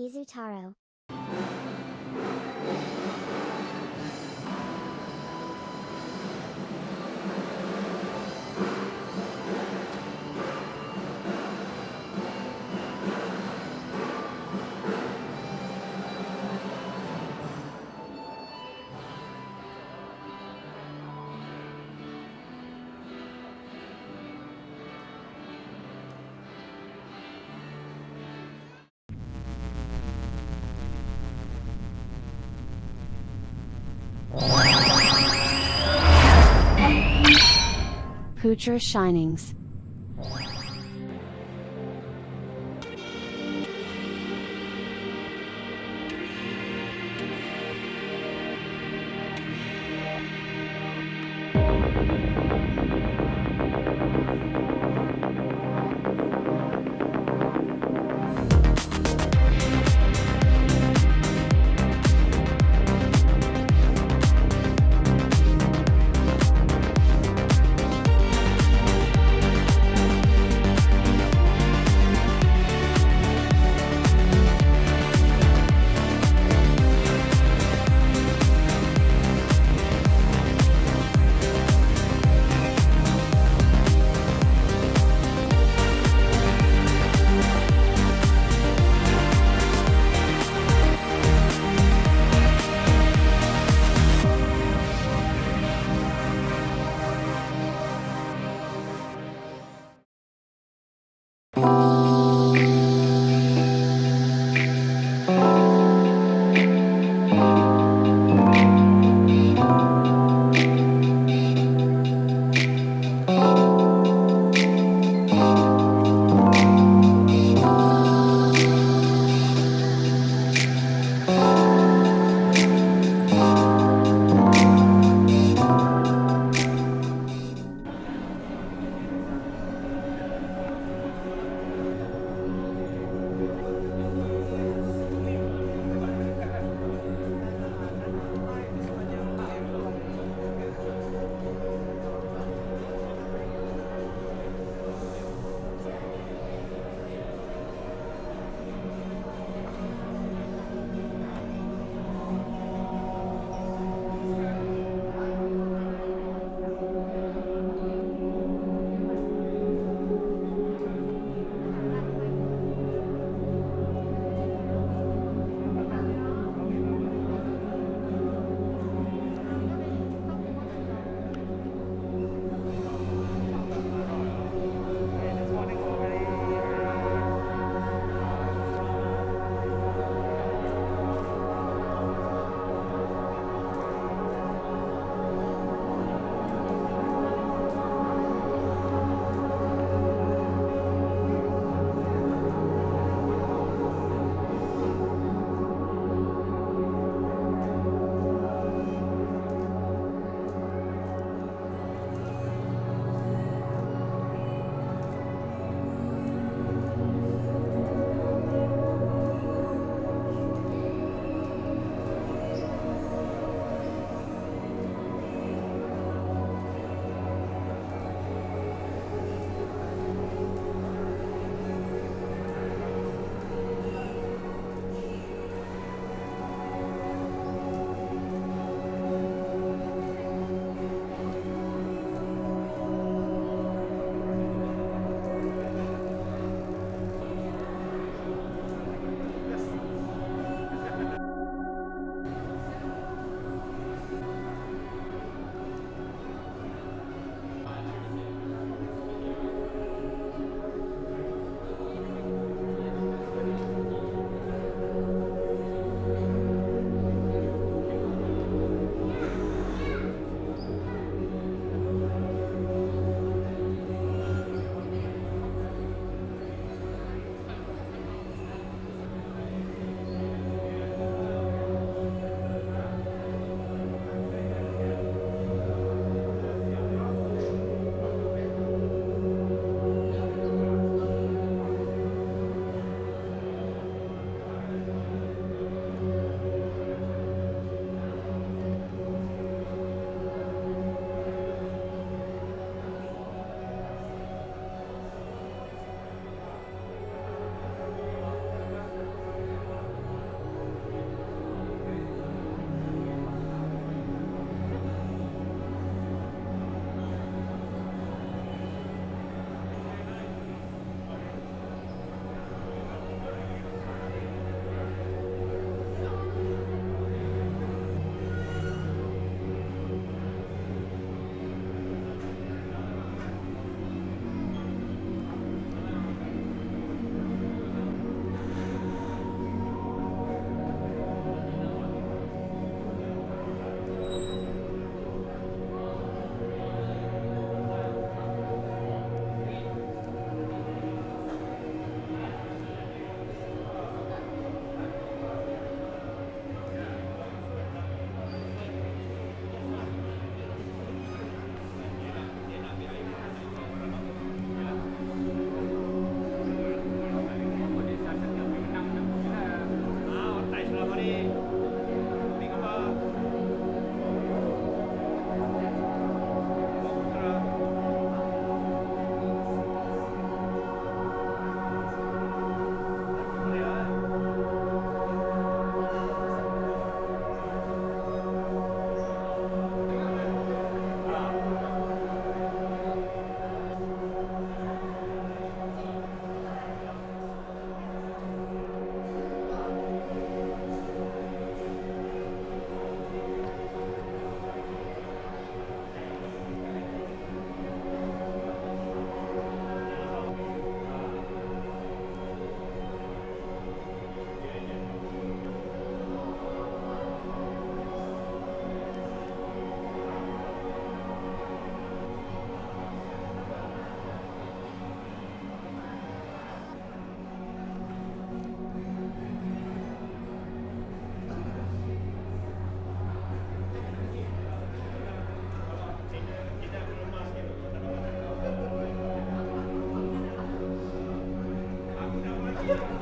Izutaro. Poocher Shinings Yeah.